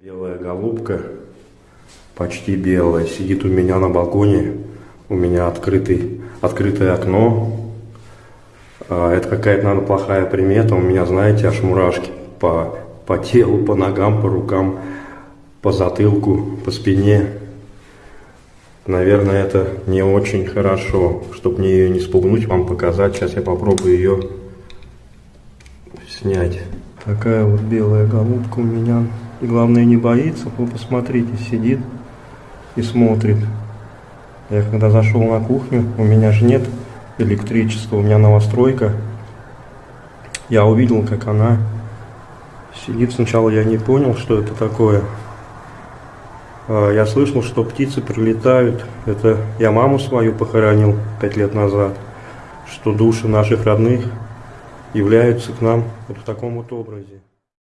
Белая голубка, почти белая, сидит у меня на балконе. У меня открытый, открытое окно. А, Это какая-то, наверное, плохая примета. У меня, знаете, аж мурашки по, по телу, по ногам, по рукам, по затылку, по спине. Наверное, это не очень хорошо. Чтобы мне ее не спугнуть, вам показать. Сейчас я попробую ее снять. Такая вот белая голубка у меня. И главное не боится. Вы посмотрите, сидит и смотрит. Я когда зашел на кухню, у меня же нет электричества, у меня новостройка. Я увидел, как она сидит. Сначала я не понял, что это такое. А, Я слышал, что птицы прилетают. Это я маму свою похоронил пять лет назад. Что души наших родных являются к нам вот в таком вот образе.